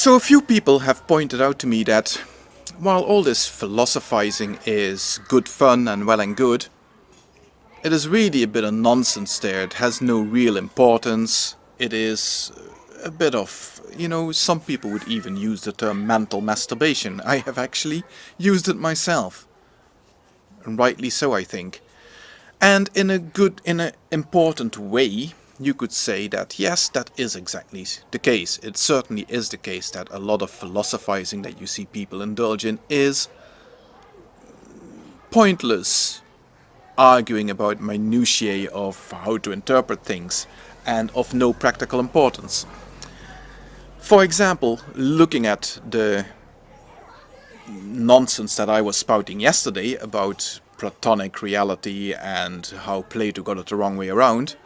So a few people have pointed out to me that while all this philosophizing is good fun and well and good, it is really a bit of nonsense there. It has no real importance. It is a bit of, you know, some people would even use the term mental masturbation. I have actually used it myself. And rightly so, I think. And in a good, in an important way, you could say that yes, that is exactly the case. It certainly is the case that a lot of philosophizing that you see people indulge in is pointless arguing about minutiae of how to interpret things and of no practical importance. For example, looking at the nonsense that I was spouting yesterday about Platonic reality and how Plato got it the wrong way around,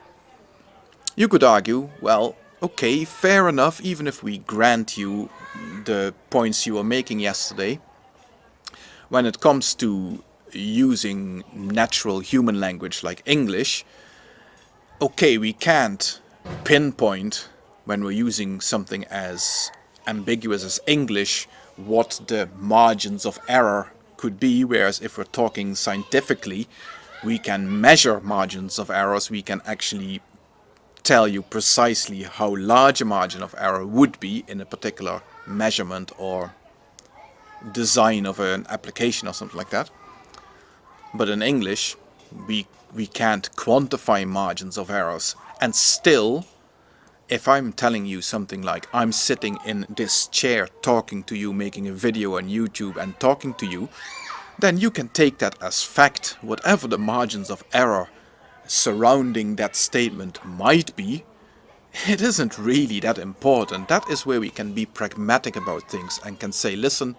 you could argue, well, okay, fair enough, even if we grant you the points you were making yesterday, when it comes to using natural human language like English, okay, we can't pinpoint when we're using something as ambiguous as English what the margins of error could be, whereas if we're talking scientifically, we can measure margins of errors, we can actually tell you precisely how large a margin of error would be in a particular measurement or design of an application or something like that. But in English, we, we can't quantify margins of errors. And still, if I'm telling you something like I'm sitting in this chair talking to you, making a video on YouTube and talking to you, then you can take that as fact, whatever the margins of error surrounding that statement might be, it isn't really that important. That is where we can be pragmatic about things and can say, listen,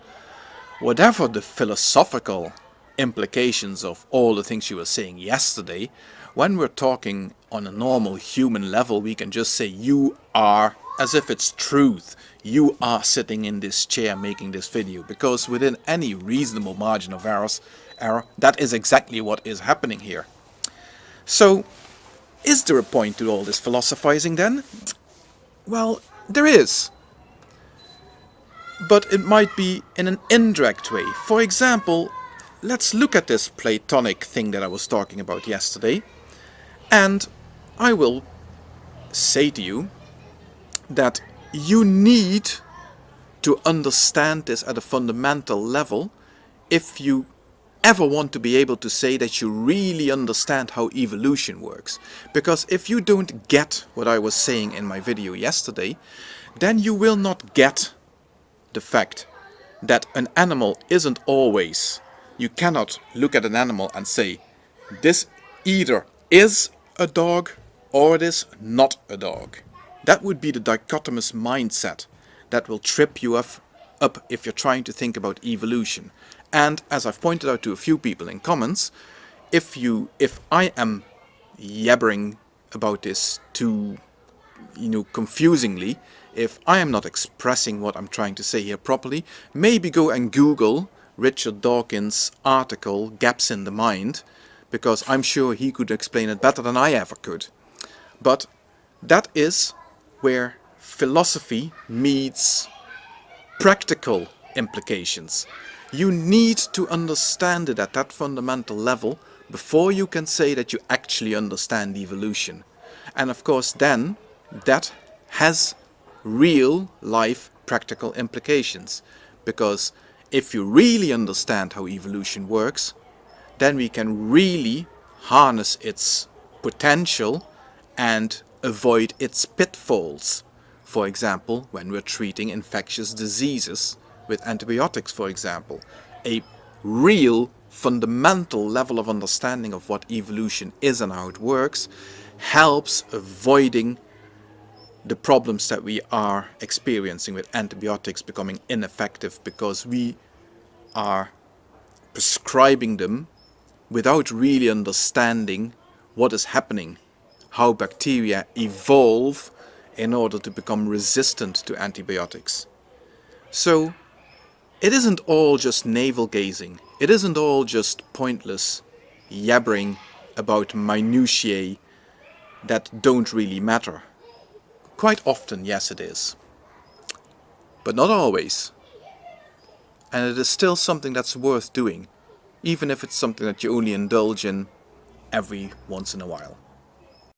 whatever the philosophical implications of all the things you were saying yesterday, when we're talking on a normal human level, we can just say you are as if it's truth. You are sitting in this chair making this video because within any reasonable margin of errors, error, that is exactly what is happening here. So, is there a point to all this philosophizing then? Well, there is. But it might be in an indirect way. For example, let's look at this Platonic thing that I was talking about yesterday. And I will say to you that you need to understand this at a fundamental level if you ever want to be able to say that you really understand how evolution works. Because if you don't get what I was saying in my video yesterday, then you will not get the fact that an animal isn't always. You cannot look at an animal and say, this either is a dog or it is not a dog. That would be the dichotomous mindset that will trip you up, up if you're trying to think about evolution. And as I've pointed out to a few people in comments, if you, if I am yabbering about this too, you know, confusingly, if I am not expressing what I'm trying to say here properly, maybe go and Google Richard Dawkins' article, Gaps in the Mind, because I'm sure he could explain it better than I ever could. But that is where philosophy meets practical implications. You need to understand it at that fundamental level before you can say that you actually understand evolution. And of course then, that has real life practical implications. Because if you really understand how evolution works, then we can really harness its potential and avoid its pitfalls. For example, when we're treating infectious diseases, with antibiotics, for example. A real fundamental level of understanding of what evolution is and how it works helps avoiding the problems that we are experiencing with antibiotics becoming ineffective because we are prescribing them without really understanding what is happening, how bacteria evolve in order to become resistant to antibiotics. So it isn't all just navel gazing. It isn't all just pointless yabbering about minutiae that don't really matter. Quite often, yes it is. but not always. And it is still something that's worth doing, even if it's something that you only indulge in every once in a while.